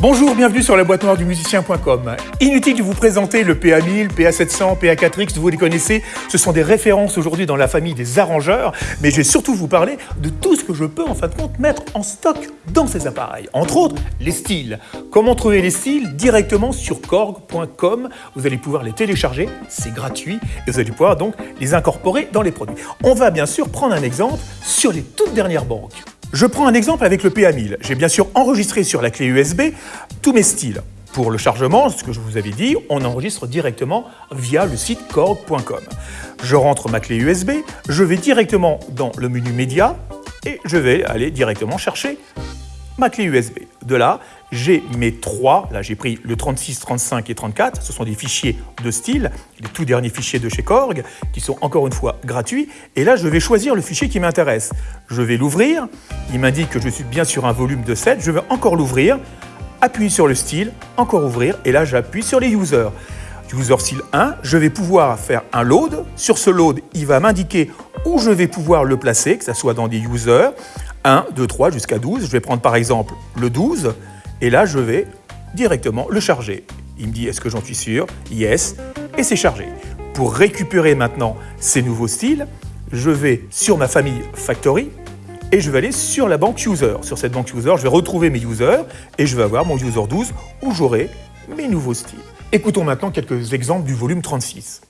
Bonjour, bienvenue sur la boîte noire du musicien.com. Inutile de vous présenter le PA1000, PA700, PA4X, vous les connaissez, ce sont des références aujourd'hui dans la famille des arrangeurs, mais je vais surtout vous parler de tout ce que je peux en fin de compte mettre en stock dans ces appareils. Entre autres, les styles. Comment trouver les styles Directement sur korg.com, vous allez pouvoir les télécharger, c'est gratuit, et vous allez pouvoir donc les incorporer dans les produits. On va bien sûr prendre un exemple sur les toutes dernières banques. Je prends un exemple avec le PA1000. J'ai bien sûr enregistré sur la clé USB tous mes styles. Pour le chargement, ce que je vous avais dit, on enregistre directement via le site korg.com. Je rentre ma clé USB, je vais directement dans le menu média et je vais aller directement chercher ma clé USB. De là, j'ai mes trois, là j'ai pris le 36, 35 et 34, ce sont des fichiers de style, les tout derniers fichiers de chez Korg, qui sont encore une fois gratuits, et là je vais choisir le fichier qui m'intéresse. Je vais l'ouvrir, il m'indique que je suis bien sur un volume de 7, je vais encore l'ouvrir, appuyer sur le style, encore ouvrir, et là j'appuie sur les users. User style 1, je vais pouvoir faire un load. Sur ce load, il va m'indiquer où je vais pouvoir le placer, que ce soit dans des users, 1, 2, 3 jusqu'à 12. Je vais prendre par exemple le 12 et là je vais directement le charger. Il me dit est-ce que j'en suis sûr? Yes et c'est chargé. Pour récupérer maintenant ces nouveaux styles, je vais sur ma famille Factory et je vais aller sur la banque User. Sur cette banque User, je vais retrouver mes users et je vais avoir mon User 12 où j'aurai mes nouveaux styles. Écoutons maintenant quelques exemples du volume 36.